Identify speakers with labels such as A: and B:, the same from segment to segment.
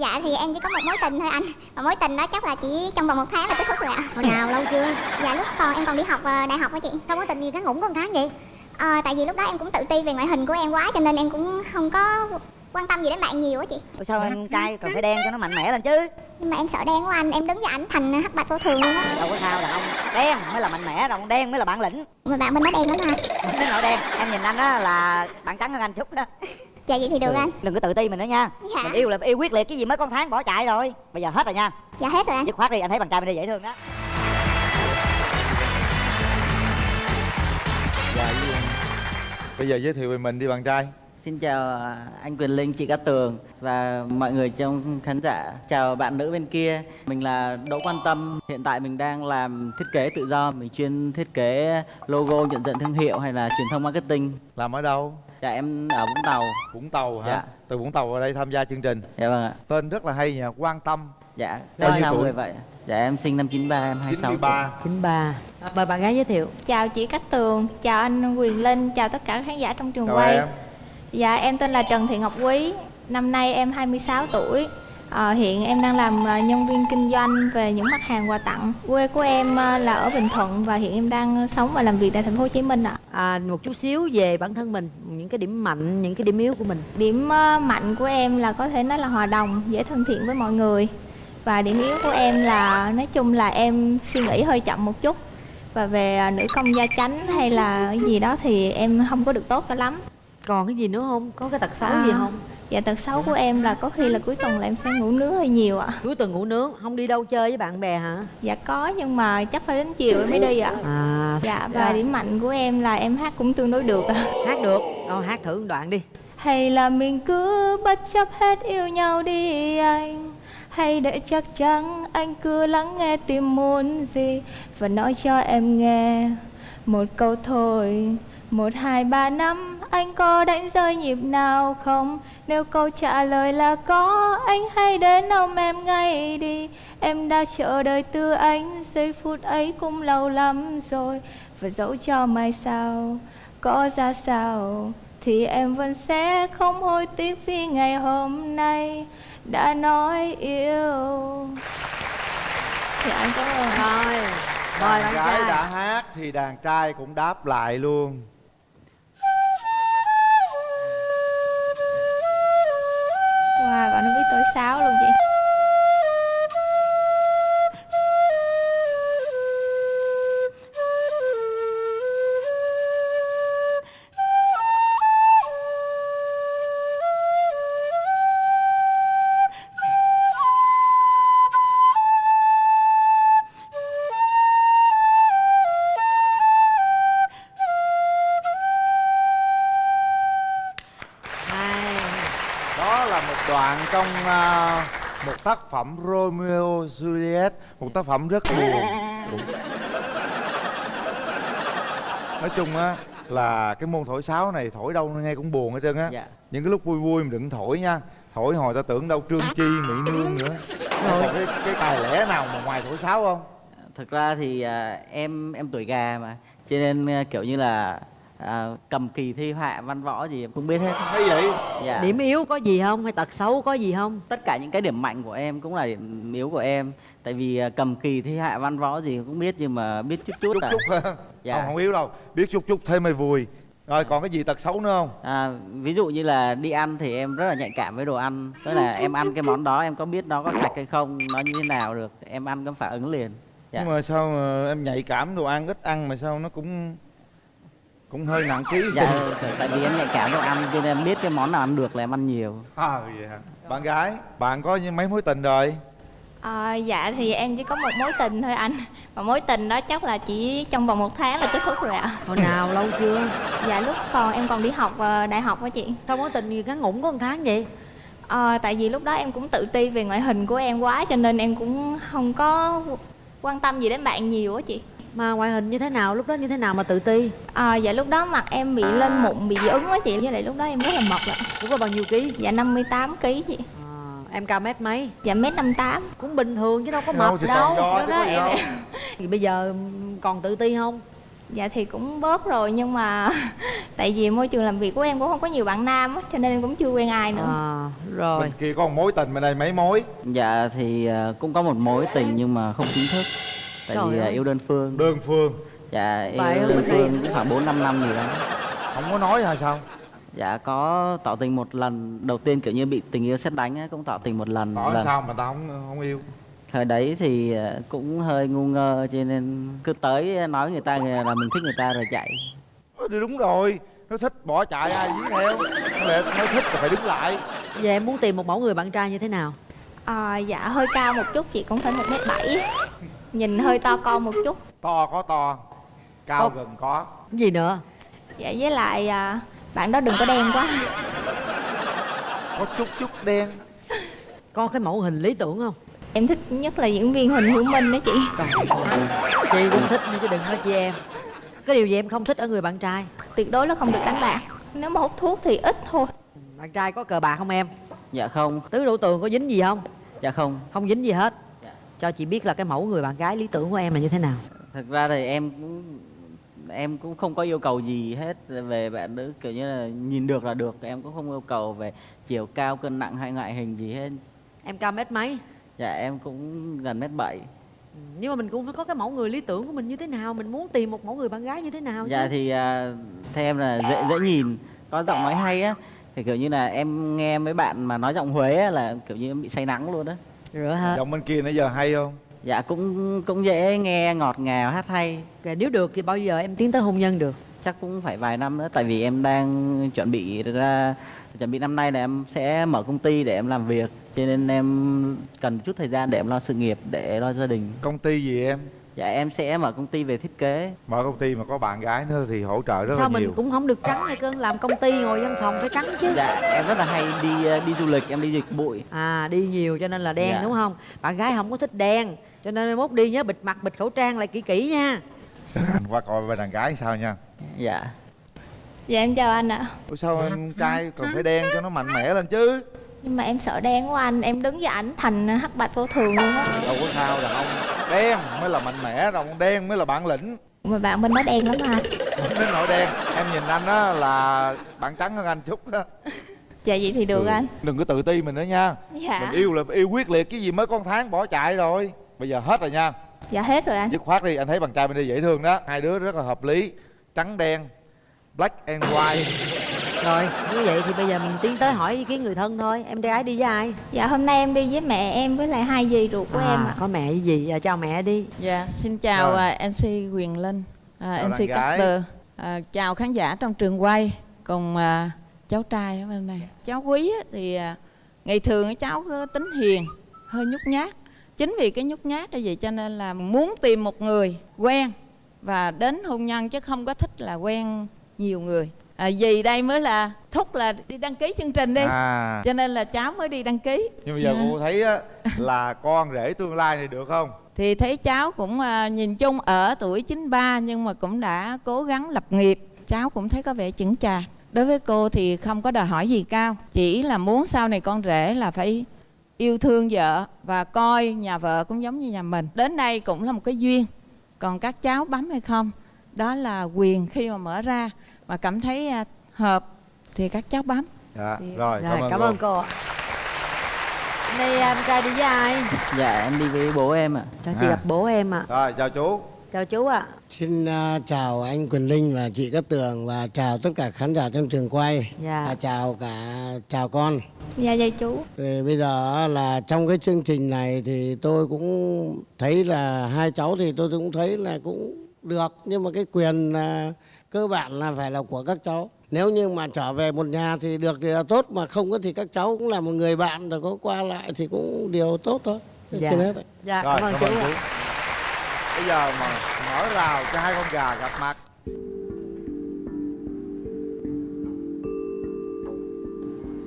A: dạ thì em chỉ có một mối tình thôi anh. Và mối tình đó chắc là chỉ trong vòng một tháng là kết thúc rồi ạ.
B: Hồi nào lâu chưa?
A: Dạ lúc còn em còn đi học ờ, đại học á chị.
B: Sao mối tình gì ngắn ngủn có một tháng vậy?
A: Ờ, Tại vì lúc đó em cũng tự ti về ngoại hình của em quá Cho nên em cũng không có quan tâm gì đến bạn nhiều á chị.
C: Ủa sao em trai cần phải đen cho nó mạnh mẽ lên chứ?
A: Nhưng mà em sợ đen của anh Em đứng với ảnh thành hắc bạch vô thường luôn á.
C: Đâu có sao đàn ông đen mới là mạnh mẽ đàn ông đen mới là bản lĩnh.
A: Mà bạn bên đó đen lắm
C: Nếu nội đen em nhìn anh á là bạn trắng hơn anh chút đó
A: Dạ vậy thì được anh.
C: đừng có tự ti mình nữa nha.
A: Dạ.
C: mình yêu là yêu quyết liệt cái gì mới con tháng bỏ chạy rồi. Bây giờ hết rồi nha.
A: Dạ hết rồi anh.
C: Dứt khoát đi anh thấy bạn trai bên đây dễ thương đó.
D: Dạ, bây giờ giới thiệu về mình đi bạn trai
E: Xin chào à, anh Quyền Linh, chị Cát Tường và mọi người trong khán giả. Chào bạn nữ bên kia. Mình là Đỗ Quan Tâm. Hiện tại mình đang làm thiết kế tự do. Mình chuyên thiết kế logo, nhận diện thương hiệu hay là truyền thông marketing.
D: làm ở đâu
E: Dạ em ở Vũng Tàu.
D: Vũng Tàu hả
E: Dạ.
D: từ Vũng Tàu vào đây tham gia chương trình
E: Dạ vâng ạ.
D: tên rất là hay nha quan tâm
E: Dạ,
D: nhiêu
E: sao
D: tuổi?
E: người vậy? Dạ em sinh năm 93, em 26 tuổi.
D: 93
B: 93 mời bạn gái giới thiệu
F: Chào chị Cát Tường, chào anh Quyền Linh, chào tất cả khán giả trong trường
D: chào
F: quay.
D: em
F: Dạ em tên là Trần Thị Ngọc Quý, năm nay em 26 tuổi. Ờ, hiện em đang làm ờ, nhân viên kinh doanh về những mặt hàng quà tặng. Quê của em ờ, là ở Bình Thuận và hiện em đang sống và làm việc tại thành phố Hồ Chí Minh ạ.
B: à, một chút xíu về bản thân mình những cái điểm mạnh những cái điểm yếu của mình
F: Điểm mạnh của em là có thể nói là hòa đồng, dễ thân thiện với mọi người. Và điểm yếu của em là nói chung là em suy nghĩ hơi chậm một chút. Và về nữ công gia chánh hay là cái gì đó thì em không có được tốt cho lắm.
B: Còn cái gì nữa không? Có cái tật xấu
F: À.
B: gì không?
F: Dạ tật xấu của em là có khi là cuối tuần là em sẽ ngủ nướng hơi nhiều ạ.
B: Cuối tuần ngủ nướng không đi đâu chơi với bạn bè hả?
F: Dạ có nhưng mà chắc phải đến chiều em mới đi ạ.
B: À.
F: Dạ và điểm mạnh của em là em hát cũng tương đối được ạ.
B: Hát được. Rồi hát thử một đoạn đi.
F: Hay là mình cứ bất chấp hết yêu nhau đi anh. Hay để chắc chắn anh cứ lắng nghe tim muốn gì Và nói cho em nghe một câu thôi một hai ba năm anh có đánh rơi nhịp nào không? Nếu câu trả lời là có Anh hãy đến ôm em ngay đi. Em đã chờ đợi từ anh Giây phút ấy cũng lâu lắm rồi. Và dẫu cho mai sau Có ra sao Thì em vẫn sẽ không hối tiếc Vì ngày hôm nay Đã nói yêu. Dạ em cảm ơn
B: rồi. mời
D: đàn gái
B: trai.
D: đã hát thì đàn trai cũng đáp lại luôn
F: Wow, bạn nó biết tuổi sáu luôn chị.
D: Đoạn trong à, một tác phẩm Romeo Juliet một tác phẩm rất buồn. Nói chung á là cái môn thổi sáo này thổi đâu nghe cũng buồn hết trơn á.
E: Dạ.
D: những cái lúc vui vui mình đừng thổi nha. Thổi hồi ta tưởng đâu trương chi mỹ nương nữa. Còn cái, cái tài lẻ nào mà ngoài thổi sáo không?
E: Thực ra thì à, em em tuổi gà mà. Cho nên à, kiểu như là à, cầm kỳ thi họa văn võ gì em cũng biết hết.
D: thấy vậy?
E: Dạ.
B: điểm yếu có gì không? Hay tật xấu có gì không?
E: Tất cả những cái điểm mạnh của em cũng là điểm yếu của em. Tại vì à, cầm kỳ thi hạ văn võ gì cũng biết nhưng mà biết chút chút,
D: chút
E: à.
D: chút
E: Dạ.
D: không, không yếu đâu. Biết chút chút thêm mày vui. Rồi còn cái gì tật xấu nữa không?
E: À, ví dụ như là đi ăn thì em rất là nhạy cảm với đồ ăn. Tức là em ăn cái món đó em có biết nó có sạch hay không nó như thế nào được em ăn có phản ứng liền. Dạ.
D: nhưng mà sao mà em nhạy cảm đồ ăn ít ăn mà sao nó cũng cũng hơi nặng ký.
E: Dạ tại- vì em nhạy cảm đồ ăn cho nên em biết cái món nào ăn được là em ăn nhiều.
D: À vậy hả? Bạn gái bạn có những mấy mối tình rồi?
F: À, dạ thì em chỉ có một mối tình thôi anh. Và mối tình đó chắc là chỉ trong vòng một tháng là kết thúc rồi ạ.
B: Hồi nào lâu chưa?
F: Dạ lúc còn em còn đi học ờ, đại học á chị.
B: Sao mối tình gì ngắn ngủn có một tháng vậy?
F: Ờ, Tại vì lúc đó em cũng tự ti về ngoại hình của em quá Cho nên em cũng không có quan tâm gì đến bạn nhiều á chị
B: mà ngoại hình như thế nào lúc đó như thế nào mà tự ti?
F: À, Dạ lúc đó mặt em bị lên mụn, bị dị ứng á chị. Với lại lúc đó em rất là mập lận
B: lúc đó bao nhiêu ký?
F: Dạ 58 kg chị.
B: À, em cao mét mấy?
F: Dạ mét 58
B: cũng bình thường chứ đâu có
D: Đâu
B: mập
D: thì
B: đâu.
D: còn do
F: Lúc đó em
D: đâu
B: thì bây giờ còn tự ti không?
F: Dạ thì cũng bớt rồi nhưng mà tại vì môi trường làm việc của em cũng không có nhiều bạn nam á cho nên em cũng chưa quen ai nữa.
B: à, rồi.
D: Bên kia có một mối tình bên đây mấy mối?
E: Dạ thì à, cũng có một mối tình nhưng mà không chính thức Tại
B: Trời
E: vì à,
B: ơi.
E: yêu đơn phương.
D: Đơn phương.
E: Dạ yêu
B: Vậy
E: đơn
B: bên
E: phương cũng khoảng 4 5 năm gì đó.
D: Không có nói hay sao?
E: Dạ có tỏ tình một lần. Đầu tiên kiểu như bị tình yêu xét đánh á, cũng tỏ tình một lần.
D: Tỏ
E: Lần-
D: sao mà tao không không yêu?
E: Thời đấy thì à, cũng hơi ngu ngơ cho nên cứ tới nói người ta là mình thích người ta rồi chạy.
D: Ờ, thì đúng rồi. Nó thích bỏ chạy ai dí theo. Lẽ nói thích là phải đứng lại.
B: Giờ em muốn tìm một mẫu người bạn trai như thế nào?
F: À, dạ hơi cao một chút chị cũng phải một mét bảy nhìn hơi to con một chút.
D: To có to cao
B: Có-
D: gần có.
B: Cái gì nữa?
F: Dạ với lại à, bạn đó đừng có đen quá.
D: Có chút chút đen.
B: Có cái mẫu hình lý tưởng không?
F: Em thích nhất là diễn viên Huỳnh Hữu Minh đó chị.
B: Chị cũng thích nhưng chứ đừng nói chị em. Cái điều gì em không thích ở người bạn trai?
F: Tuyệt đối là không được đánh bạc. Nếu mà hút thuốc thì ít thôi.
B: Bạn trai có cờ bạc không em?
E: Dạ không,
B: tứ đổ tường có dính gì không?
E: Dạ không.
B: Không dính gì hết cho chị biết là cái mẫu người bạn gái lý tưởng của em là như thế nào?
E: Thực ra thì em cũng em cũng không có yêu cầu gì hết về bạn nữ kiểu như là nhìn được là được. Em cũng không yêu cầu về chiều cao cân nặng hay ngoại hình gì hết.
B: Em cao mét mấy?
E: Dạ em cũng gần mét bảy.
B: Ừ, nhưng mà mình cũng phải có cái mẫu người lý tưởng của mình như thế nào? Mình muốn tìm một mẫu người bạn gái như thế nào
E: dạ
B: chứ.
E: thì à, theo em là dễ dễ nhìn có giọng nói hay á. Thì kiểu như là em nghe mấy bạn mà nói giọng Huế á, là kiểu như em bị say nắng luôn á
B: rửa hết.
D: Giọng bên kia nãy giờ hay không?
E: Dạ cũng cũng dễ nghe ngọt ngào hát hay.
B: Kể nếu được thì bao giờ em tiến tới hôn nhân được?
E: Chắc cũng phải vài năm nữa tại vì em đang chuẩn bị ra chuẩn bị năm nay là em sẽ mở công ty để em làm việc. Cho nên em cần chút thời gian để em lo sự nghiệp để lo gia đình.
D: Công ty gì em
E: dạ em sẽ mở công ty về thiết kế.
D: Mở công ty mà có bạn gái nữa thì hỗ trợ rất
B: sao
D: là
B: mình
D: nhiều.
B: cũng không được trắng hay cơn làm công ty ngồi văn phòng phải trắng chứ.
E: Dạ em rất là hay đi ờ, đi du lịch em đi dịch bụi.
B: À đi nhiều cho nên là đen
E: Dạ.
B: đúng không? Bạn gái không có thích đen cho nên mai mốt đi nhớ bịt mặt bịt khẩu trang lại kỹ kỹ nha.
D: Anh qua coi bên đàn gái sao nha.
E: Dạ.
F: Dạ em chào anh ạ.
D: Ủa sao em trai còn phải đen cho nó mạnh mẽ lên chứ?
F: Nhưng mà em sợ đen quá anh em đứng với ảnh thành hắc bạch vô thường luôn á.
D: Đâu có sao đàn ông đen mới là mạnh mẽ đàn ông đen mới là bản lĩnh.
F: Mà bạn bên đó đen lắm à.
D: Không đến nỗi đen em nhìn anh á là bạn trắng hơn anh chút đó.
F: Dạ vậy thì được
D: Ừ.
F: anh.
D: đừng có tự ti mình nữa nha.
F: Dạ.
D: Mình yêu là yêu quyết liệt cái gì mới con tháng bỏ chạy rồi. Bây giờ hết rồi nha.
F: Dạ hết rồi anh.
D: Dứt khoát đi anh thấy bạn trai bên đây dễ thương đó. Hai đứa rất là hợp lý. Trắng đen black and white
B: rồi như vậy thì bây giờ mình tiến tới hỏi ý kiến người thân thôi em gái đi với ai
F: dạ hôm nay em đi với mẹ em với lại hai dì ruột của em ạ
B: có mẹ với gì giờ chào mẹ đi
G: Dạ, xin chào
D: Rồi.
G: à, MC Quyền Linh, à,
D: Chào
G: MC. Carter, à, chào khán giả trong trường quay cùng à, cháu trai ở bên này. Cháu Quý thì à, ngày thường cháu có tính hiền, hơi nhút nhát. Chính vì cái nhút nhát như vậy cho nên là muốn tìm một người quen và đến hôn nhân chứ không có thích là quen nhiều người. À, vì đây mới là thúc là đi đăng ký chương trình đi.
D: à.
G: Cho nên là cháu mới đi đăng ký.
D: nhưng bây giờ
G: Dạ.
D: cô thấy á là con rể tương lai này được không?
G: Thì thấy cháu cũng à, nhìn chung ở tuổi 93 nhưng mà cũng đã cố gắng lập nghiệp. Cháu cũng thấy có vẻ chững chạc. Đối với cô thì không có đòi hỏi gì cao. Chỉ là muốn sau này con rể là phải yêu thương vợ và coi nhà vợ cũng giống như nhà mình. Đến đây cũng là một cái duyên. Còn các cháu bấm hay không đó là quyền khi mà mở ra mà cảm thấy à, hợp thì các cháu bấm
D: dạ
G: Thì-
D: rồi,
B: rồi
D: cảm ơn
B: cảm
D: cô.
B: ơn cô ạ Hôm nay em trai đi với ai
E: dạ em đi với bố em ạ
B: cho chị
D: À.
B: gặp bố em ạ
D: rồi chào chú
B: chào chú ạ
H: Xin à, chào anh Quyền Linh và chị Cát Tường và chào tất cả khán giả trong trường quay.
B: Dạ.
H: Và chào cả chào con.
F: dạ dạ chú
H: Thì bây giờ là trong cái chương trình này thì tôi cũng thấy là hai cháu thì tôi cũng thấy là cũng được nhưng mà cái quyền là cơ bản là phải là của các cháu. Nếu như mà trở về một nhà thì được thì là tốt mà không có thì các cháu cũng là một người bạn rồi có qua lại thì cũng điều tốt thôi.
B: Dạ.
H: Xin hết
B: dạ
D: rồi
B: cảm ơn chú ạ
D: bây giờ mà mở rào cho hai con gà gặp mặt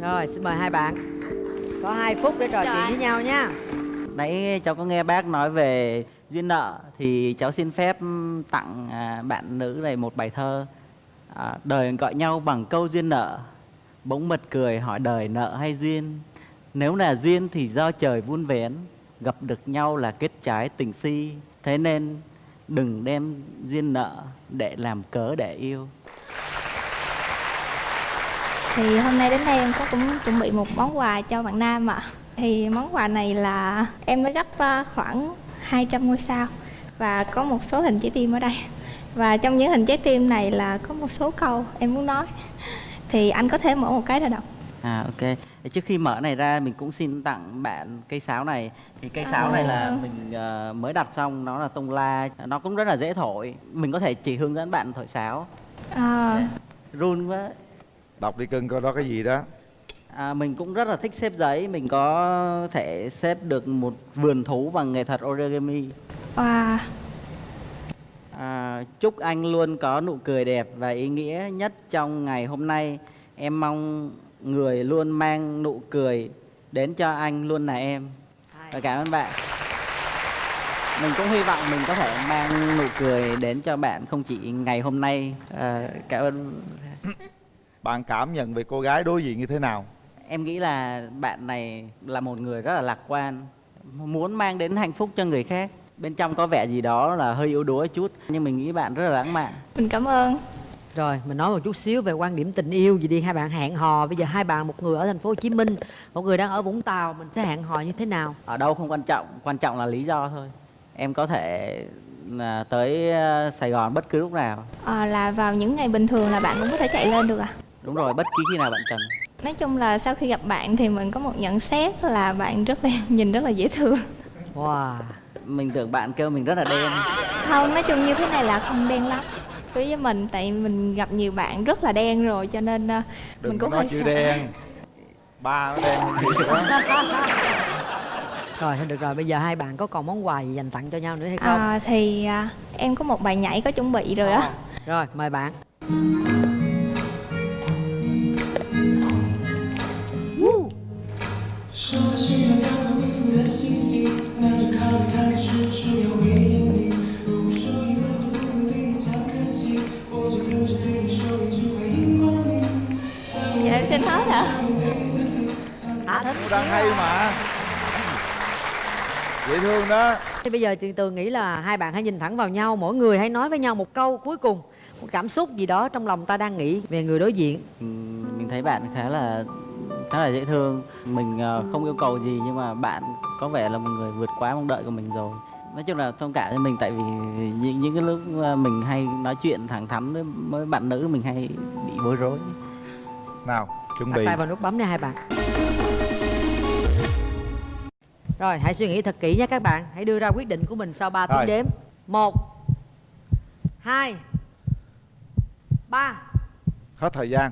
B: rồi xin mời hai bạn có hai phút để trò chuyện
F: anh.
B: với nhau nha
E: Nãy cháu có nghe bác nói về duyên nợ thì cháu xin phép tặng à, bạn nữ này một bài thơ. À, đời gọi nhau bằng câu duyên nợ, bỗng mật cười hỏi đời nợ hay duyên. Nếu là duyên thì do trời vun vén, gặp được nhau là kết trái tình si. Thế nên đừng đem duyên nợ để làm cớ để yêu
F: Thì hôm nay đến đây em có cũng chuẩn bị một món quà cho bạn Nam ạ. Thì món quà này là em mới gấp à, khoảng 200 ngôi sao và có một số hình trái tim ở đây. Và trong những hình trái tim này là có một số câu em muốn nói. Thì anh có thể mở một cái ra đọc.
E: À ok. Trước khi mở này ra mình cũng xin tặng bạn cây sáo này. Thì cây sáo này là mình ờ, mới đặt xong nó là tông la, nó cũng rất là dễ thổi. Mình có thể chỉ hướng dẫn bạn thổi sáo.
F: À,
E: Run quá.
D: đọc đi cưng coi đó cái gì đó
E: À, mình cũng rất là thích xếp giấy, mình có thể xếp được một vườn thú bằng nghệ thuật origami.
F: wow,
E: À, chúc anh luôn có nụ cười đẹp và ý nghĩa nhất trong ngày hôm nay. Em mong người luôn mang nụ cười đến cho anh luôn là em. Và cảm ơn bạn. Mình cũng hy vọng mình có thể mang nụ cười đến cho bạn không chỉ ngày hôm nay. À, cảm ơn.
D: bạn cảm nhận về cô gái đối diện như thế nào
E: Em nghĩ là bạn này là một người rất là lạc quan, muốn mang đến hạnh phúc cho người khác. Bên trong có vẻ gì đó là hơi yếu đuối chút, nhưng mình nghĩ bạn rất là lãng mạn.
F: mình cảm ơn.
B: Rồi mình nói một chút xíu về quan điểm tình yêu gì đi hai bạn hẹn hò bây giờ hai bạn một người ở thành phố Hồ Chí Minh một người đang ở Vũng Tàu mình sẽ hẹn hò như thế nào
E: ở đâu không quan trọng quan trọng là lý do thôi em có thể là tới ờ, Sài Gòn bất cứ lúc nào
F: À, là vào những ngày bình thường là bạn cũng có thể chạy lên được à?
E: đúng rồi bất kỳ khi nào bạn cần
F: Nói chung là sau khi gặp bạn thì mình có một nhận xét là bạn rất là nhìn rất là dễ thương.
B: wow
E: mình tưởng bạn kêu mình rất là đen
F: Không, nói chung như thế này là không đen lắm. Đối với mình tại mình gặp nhiều bạn rất là đen rồi cho nên à,
D: đừng
F: mình cũng hơi sợ.
D: đen ba nó đen gì quá
B: rồi được rồi bây giờ hai bạn có còn món quà gì dành tặng cho nhau nữa hay không
F: À, thì à, em có một bài nhảy có chuẩn bị rồi á.
B: rồi mời bạn
F: Em xin hết hả?
D: Cô đang hay mà. Dễ thương đó.
B: Thì bây giờ Tiền Tường nghĩ là hai bạn hãy nhìn thẳng vào nhau Mỗi người hãy nói với nhau một câu cuối cùng Một cảm xúc gì đó trong lòng ta đang nghĩ về người đối diện.
E: Ừm, mình thấy bạn khá là khá là dễ thương. Mình ờ, không yêu cầu gì nhưng mà bạn có vẻ là một người vượt quá mong đợi của mình rồi. Nói chung là thông cảm cho mình tại vì những, những cái lúc ờ, mình hay nói chuyện thẳng thắn với, với bạn nữ mình hay bị bối rối.
D: Nào chuẩn bị.
B: tay vào nút bấm nha hai bạn. Rồi hãy suy nghĩ thật kỹ nha các bạn. Hãy đưa ra quyết định của mình sau 3 tiếng đếm. Một hai ba.
D: Hết thời gian.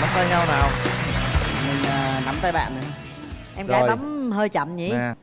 D: Nắm tay nhau nào.
E: Mình ờ, nắm tay bạn nữa.
B: Em gái bấm hơi chậm nhỉ.
D: Nè